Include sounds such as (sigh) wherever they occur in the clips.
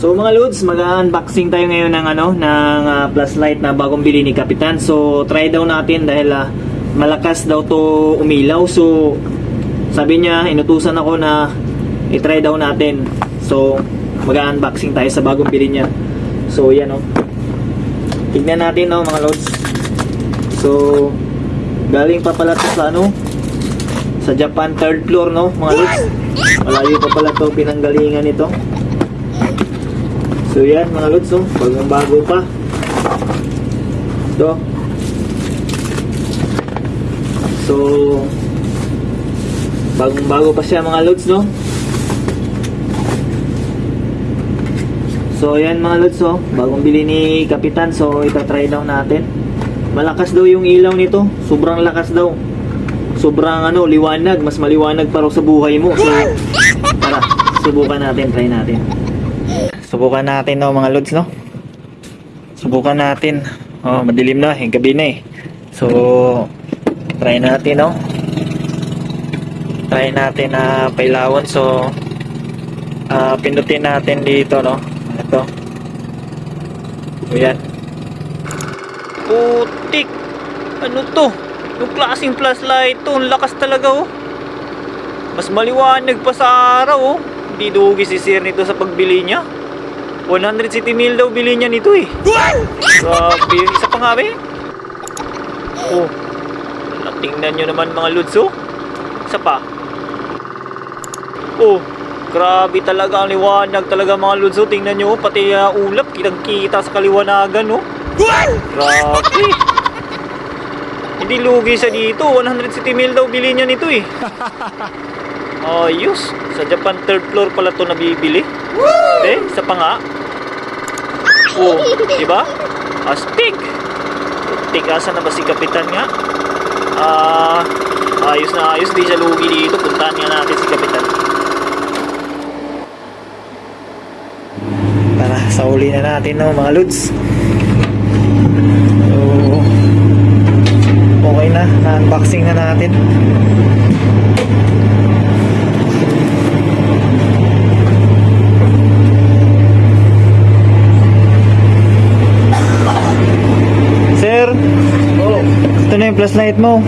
So mga loads, mag-unboxing tayo ngayon ng ano, ng ah, flashlight na bagong bili ni Kapitan. So try daw natin dahil ah, malakas daw to umilaw. So sabi niya, inutusan ako na i-try daw natin. So mag-unboxing tayo sa bagong bili niya. So yan oh. Tignan natin oh mga loads. So galing pa pala to sa ano, sa Japan third floor no mga lods. Malayo pa pala to pinanggalingan nito. So yan mga lods oh, bagong bago pa. Ito. So bagong bago pa siya mga lods no. So yan mga lods oh, bagong bili ni Kapitan so ita-try daw natin. Malakas daw yung ilaw nito, sobrang lakas daw. Sobrang ano, liwanag, mas maliwanag pa raw sa buhay mo. So tara, subukan natin, try natin. Subukan natin no mga lods no. Subukan natin. Oh, madilim na, eh, gabi na eh. So try natin no. Try natin na pailawan so ah, pindutin natin dito no. Ito. So yan. Putik! Ano to? Yung klaseng flashlight to, ang lakas talaga oh. Mas maliwanag pa sa araw oh. Hindi dugi si Sir nito sa pagbili niya. 100 city mil daw bili niya nito eh. Grabe, isa pa nga be. Oh. Tingnan nyo naman mga lods oh. Isa pa. Oh. Grabe talaga ang liwanag talaga mga lods oh. Tingnan nyo pati uh, ulap kitang kita sa kaliwanagan oh. Grabe. Hindi lugi siya dito. 160 mil daw bili niya nito eh. (laughs) Ayos. Sa Japan third floor pala to nabibili. Eh, isa pa nga. Oh, di ba? Astig. Astig, asan na ba si Kapitan nga? Ah, ayos na ayos. Di siya lugi dito. Puntahan nga natin si Kapitan. Tara, sa uli na natin no, mga lods. So, okay na. Na-unboxing na natin. Sir, Oh, yung flashlight mo.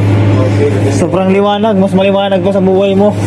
Sobrang liwanag. Mas maliwanag pa sa buhay mo. (laughs)